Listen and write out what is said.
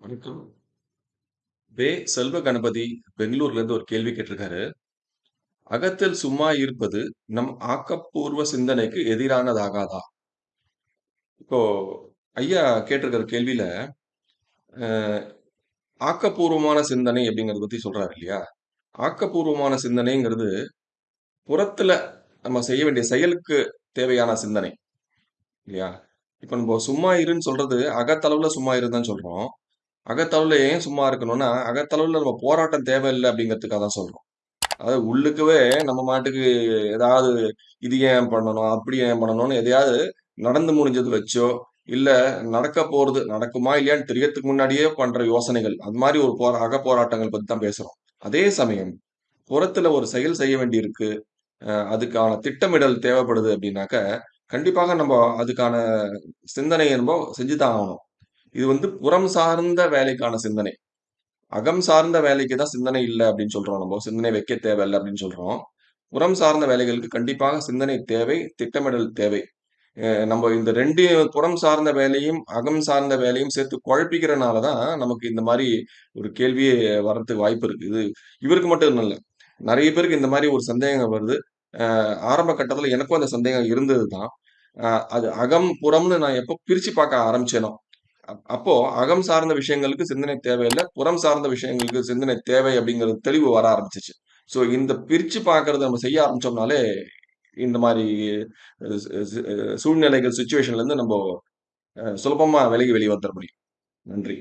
வணக்கம். வே. செல்வ கணபதி பெங்களூர்லேருந்து ஒரு கேள்வி கேட்டிருக்காரு. "அகத்தில் சும்மா இருப்பது நம் ஆக்கப்பூர்வ சிந்தனைக்கு எதிரானதாகாதா?" இப்போ ஐயா கேட்டிருக்கிற கேள்வியில, அ ஆக்கப்பூர்வமான சிந்தனை அப்படிங்கிறத பத்தி சொல்றாரு இல்லையா? ஆக்கப்பூர்வமான சிந்தனைங்கிறது, புறத்துல நம்ம செய்ய வேண்டிய செயலுக்கு தேவையான சிந்தனை. இல்லையா? இப்ப நம்ப சும்மா இருன்னு சொல்றது, அகத்தளவுல சும்மா இருன்னு தான் சொல்றோம். அகத்தளவில் ஏன் சும்மா இருக்கணும்னா, அகத்தளவில் நம்ம போராட்டம் தேவையில்லை அப்படிங்கிறதுக்காக தான் சொல்கிறோம் அதாவது உள்ளுக்கவே நம்ம மாட்டுக்கு ஏதாவது இது ஏன் பண்ணணும்? அப்படி ஏன் பண்ணணும்னு எதையாவது நடந்து முடிஞ்சது வச்சோ, இல்லை நடக்க போகிறது நடக்குமா இல்லையான்னு தெரியறதுக்கு முன்னாடியே பண்ணுற யோசனைகள், அது மாதிரி ஒரு போரா அக போராட்டங்கள் பற்றி தான் பேசுகிறோம் அதே சமயம், புறத்தில் ஒரு செயல் செய்ய வேண்டியிருக்கு. அதுக்கான திட்டமிடல் தேவைப்படுது அப்படின்னாக்க, கண்டிப்பாக நம்ம அதுக்கான சிந்தனையை என்போ செஞ்சு தான் ஆகணும். இது வந்து புறம் சார்ந்த வேலைக்கான சிந்தனை. அகம் சார்ந்த வேலைக்கு தான் சிந்தனை இல்லை அப்படின்னு சொல்றோம் நம்ம சிந்தனை வைக்க தேவையில்ல அப்படின்னு சொல்றோம். புறம் சார்ந்த வேலைகளுக்கு கண்டிப்பாக சிந்தனை தேவை, திட்டமிடல் தேவை. நம்ம இந்த ரெண்டு புறம் சார்ந்த வேலையும், அகம் சார்ந்த வேலையும் சேர்த்து குழப்பிக்கிறனால தான், நமக்கு இந்த மாதிரி ஒரு கேள்வியே வர்றதுக்கு வாய்ப்பு இருக்கு. இது இவருக்கு மட்டும் இல்லை நிறைய பேருக்கு இந்த மாதிரி ஒரு சந்தேகம் வருது. ஆரம்ப கட்டத்தில் எனக்கும் அந்த சந்தேகம் இருந்தது தான். அது அகம், புறம்னு நான் எப்போ பிரித்து பார்க்க ஆரம்பிச்சேனோ, அப்போ அகம் சார்ந்த விஷயங்களுக்கு சிந்தனை தேவையில்லை புறம் சார்ந்த விஷயங்களுக்கு சிந்தனை தேவை அப்படிங்கிறது தெளிவு வர ஆரம்பிச்சுச்சு. ஸோ இந்த பிரிச்சு பார்க்கிறத நம்ம செய்ய ஆரம்பிச்சோம்னாலே, இந்த மாதிரி சூழ்நிலைகள், சிச்சுவேஷன்லேருந்து நம்போ அ சுலபமா விலகி வெளிய வந்துட முடியும். நன்றி.